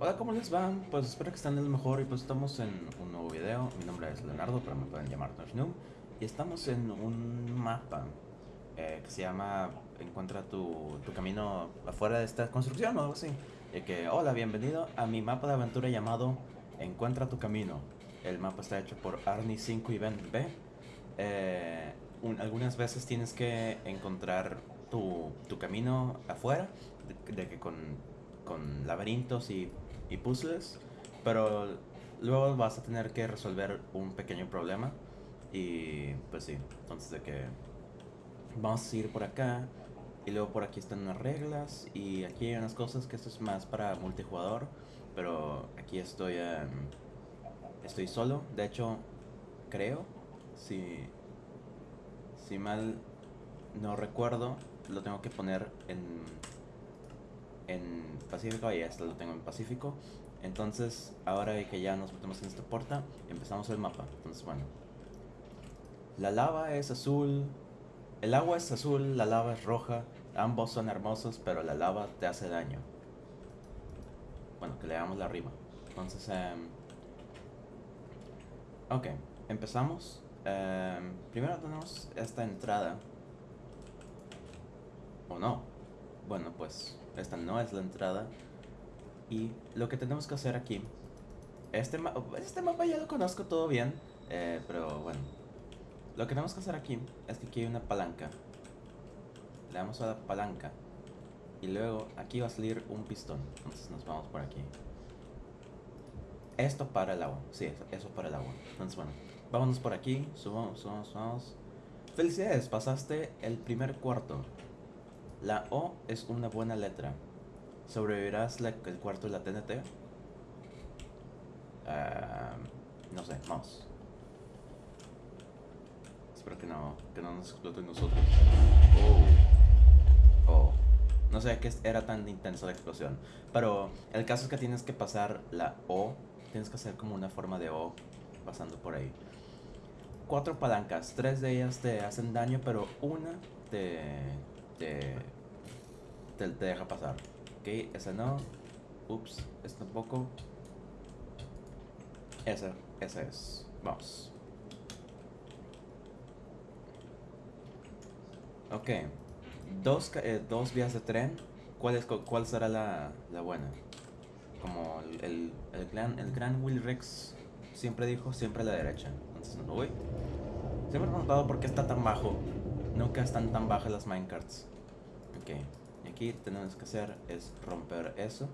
Hola, ¿cómo les va? Pues espero que estén de lo mejor y pues estamos en un nuevo video. Mi nombre es Leonardo, pero me pueden llamar Noshnoom. Y estamos en un mapa eh, que se llama Encuentra tu, tu, camino afuera de esta construcción o algo así. Y que, hola, bienvenido a mi mapa de aventura llamado Encuentra tu camino. El mapa está hecho por Arnie5 y Ben B. Eh, algunas veces tienes que encontrar tu, tu camino afuera, de, de que con, con laberintos y y puzzles, pero luego vas a tener que resolver un pequeño problema y pues sí, entonces de que vamos a ir por acá y luego por aquí están unas reglas y aquí hay unas cosas que esto es más para multijugador, pero aquí estoy estoy solo, de hecho creo si si mal no recuerdo lo tengo que poner en en Pacífico, y esto lo tengo en Pacífico. Entonces, ahora que ya nos metemos en esta puerta, empezamos el mapa. Entonces, bueno. La lava es azul, el agua es azul, la lava es roja. Ambos son hermosos, pero la lava te hace daño. Bueno, que le damos la rima. Entonces, um, ok, empezamos. Um, primero tenemos esta entrada. ¿O no? Bueno, pues esta no es la entrada. Y lo que tenemos que hacer aquí... Este, este mapa ya lo conozco todo bien, eh, pero bueno. Lo que tenemos que hacer aquí es que aquí hay una palanca. Le damos a la palanca. Y luego aquí va a salir un pistón. Entonces nos vamos por aquí. Esto para el agua. Sí, eso para el agua. Entonces bueno, vámonos por aquí. Subamos, subamos, subamos. Felicidades, pasaste el primer cuarto. La O es una buena letra. ¿Sobrevivirás el cuarto de la TNT? no sé, vamos. Espero que no, que no nos exploten nosotros. Oh. Oh. No sé qué era tan intensa la explosión. Pero el caso es que tienes que pasar la O. Tienes que hacer como una forma de O pasando por ahí. Cuatro palancas. Tres de ellas te hacen daño, pero una te te, te, deja pasar. Ok, esa no. Ups, esta tampoco. Esa, esa es. Vamos. Ok. Dos, eh, dos vías de tren. ¿Cuál, es, cuál será la, la buena? Como el, el, el, gran, el gran Will Rex siempre dijo, siempre a la derecha. Entonces no voy. Siempre he preguntado por qué está tan bajo. Nunca están tan bajas las minecarts. Ok. Y aquí tenemos que hacer es romper eso.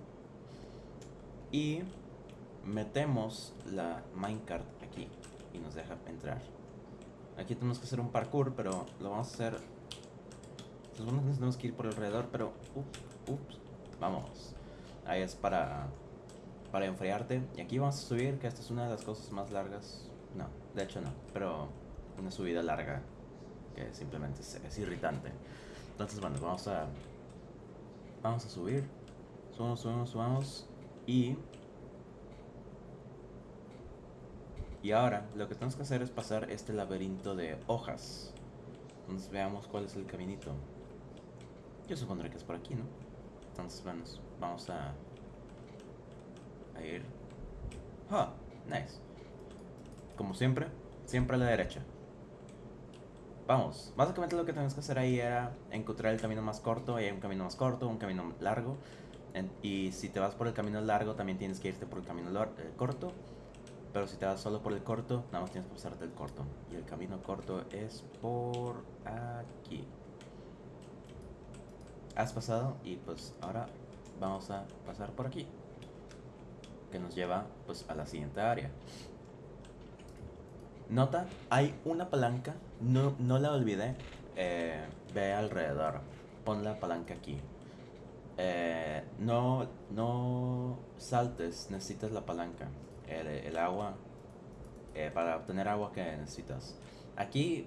Y metemos la minecart aquí. Y nos deja entrar. Aquí tenemos que hacer un parkour, pero lo vamos a hacer... tenemos que ir por alrededor, pero... Ups, ups. Vamos. Ahí es para... Para enfriarte. Y aquí vamos a subir, que esta es una de las cosas más largas. No, de hecho no. Pero una subida larga que simplemente es, irritante. Entonces, bueno, vamos a vamos a subir. Subamos, subamos, subamos y y ahora lo que tenemos que hacer es pasar este laberinto de hojas. Entonces veamos cuál es el caminito. Yo supondré que es por aquí, ¿no? Entonces, bueno, vamos a a ir. Ah, nice. Como siempre, siempre a la derecha. Vamos, básicamente lo que tenemos que hacer ahí era encontrar el camino más corto, y hay un camino más corto, un camino largo, y si te vas por el camino largo también tienes que irte por el camino eh, corto, pero si te vas solo por el corto, nada más tienes que pasarte el corto, y el camino corto es por aquí. Has pasado y pues ahora vamos a pasar por aquí, que nos lleva pues a la siguiente área. Nota, hay una palanca, no, no la olvidé. Eh, ve alrededor, pon la palanca aquí. Eh, no, no saltes, necesitas la palanca. El, agua, eh, para obtener agua que necesitas. Aquí,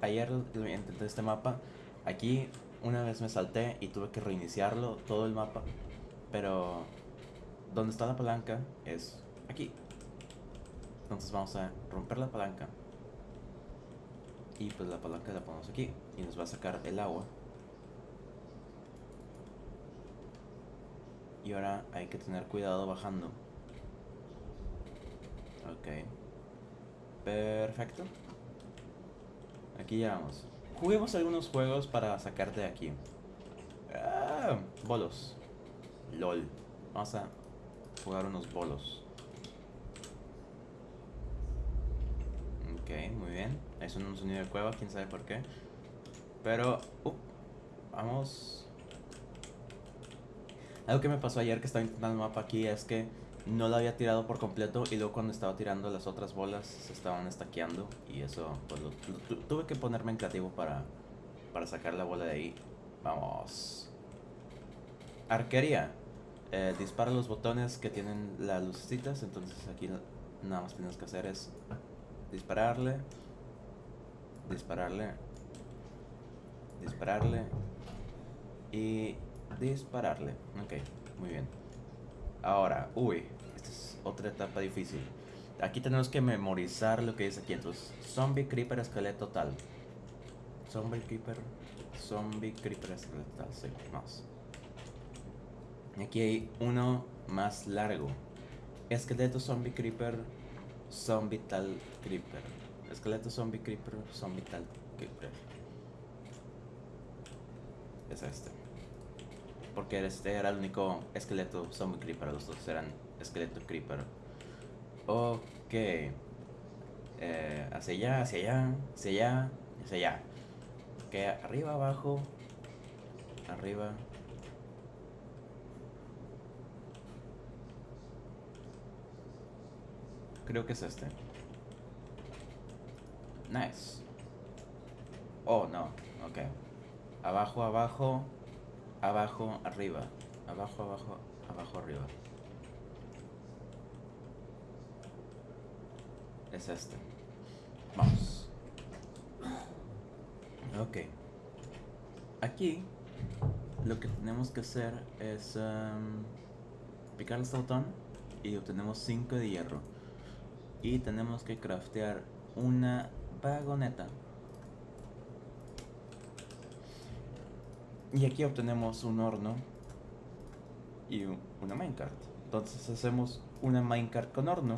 ayer intenté este mapa. Aquí una vez me salté y tuve que reiniciarlo, todo el mapa. Pero donde está la palanca es aquí. Entonces vamos a romper la palanca. Y pues la palanca la ponemos aquí. Y nos va a sacar el agua. Y ahora hay que tener cuidado bajando. Ok. Perfecto. Aquí ya vamos. Juguemos algunos juegos para sacarte de aquí. Ah, bolos. LOL. Vamos a jugar unos bolos. Ok, muy bien. Es un sonido de cueva, quién sabe por qué. Pero, uh, vamos. Algo que me pasó ayer que estaba intentando el mapa aquí es que no la había tirado por completo y luego cuando estaba tirando las otras bolas se estaban estaqueando y eso pues tuve que ponerme en creativo para, para sacar la bola de ahí. Vamos. Arquería. Eh, dispara los botones que tienen las lucecitas, entonces aquí nada más tienes que hacer es dispararle, dispararle, dispararle y dispararle. Ok, muy bien. Ahora, uy, esta es otra etapa difícil. Aquí tenemos que memorizar lo que dice aquí. Entonces, zombie, creeper, esqueleto, tal. Zombie, creeper, zombie, creeper, esqueleto, tal. Sí, más. Aquí hay uno más largo. Esqueleto, zombie, creeper, zombie, tal, creeper. Esqueleto, zombie, creeper, zombie, tal, creeper. Es este porque este era el único esqueleto zombie creeper, los dos eran esqueleto creeper. Ok. Eh, hacia allá, hacia allá, hacia allá, hacia allá. Ok, arriba, abajo, arriba. Creo que es este. Nice. Oh, no. Ok. Abajo, abajo abajo, arriba, abajo, abajo, abajo, arriba. Es este. Vamos. Ok. Aquí lo que tenemos que hacer es um, picar el botón y obtenemos 5 de hierro. Y tenemos que craftear una vagoneta Y aquí obtenemos un horno y una minecart. Entonces hacemos una minecart con horno.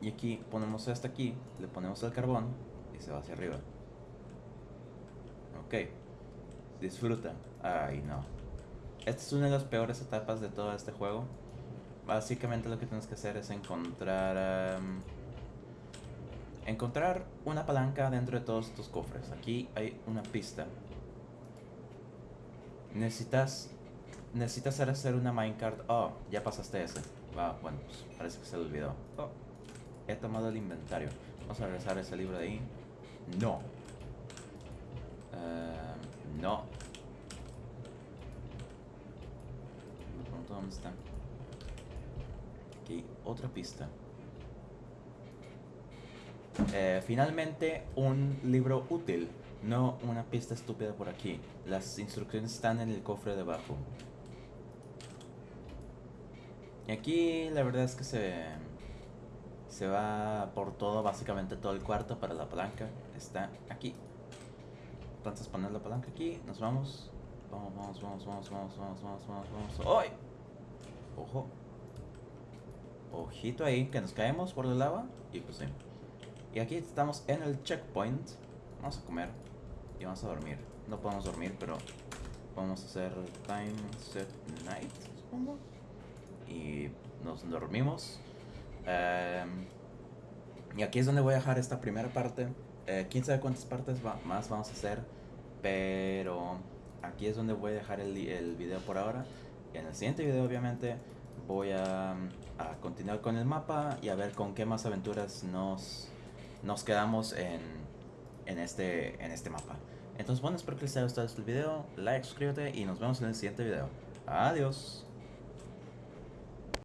Y aquí ponemos esta aquí, le ponemos el carbón y se va hacia arriba. Ok. Disfruta. Ay, no. Esta es una de las peores etapas de todo este juego. Básicamente lo que tienes que hacer es encontrar... encontrar una palanca dentro de todos estos cofres. Aquí hay una pista Necesitas. Necesitas hacer una minecart. Oh, ya pasaste ese. Va, bueno, pues parece que se le olvidó. Oh, he tomado el inventario. Vamos a regresar ese libro de ahí. No. Uh, no. Me pregunto dónde está. Aquí, otra pista. Eh, finalmente, un libro útil. No una pista estúpida por aquí. Las instrucciones están en el cofre de abajo. Y aquí la verdad es que se, se va por todo, básicamente todo el cuarto para la palanca. Está aquí. Entonces poner la palanca aquí, nos vamos. Vamos, vamos, vamos, vamos, vamos, vamos, vamos, vamos, vamos. ¡Ay! Ojo. Ojito ahí, que nos caemos por la lava. Y pues sí. Y aquí estamos en el checkpoint. Vamos a comer y vamos a dormir. No podemos dormir, pero vamos a hacer time set night, supongo. Y nos dormimos. Em, y aquí es donde voy a dejar esta primera parte. Eh, quién sabe cuántas partes más vamos a hacer. Pero aquí es donde voy a dejar el, el video por ahora. Y en el siguiente video, obviamente, voy a, a, continuar con el mapa y a ver con qué más aventuras nos, nos quedamos en, en este, en este mapa. Entonces bueno, espero que les haya gustado este video, like, suscríbete y nos vemos en el siguiente video. Adiós.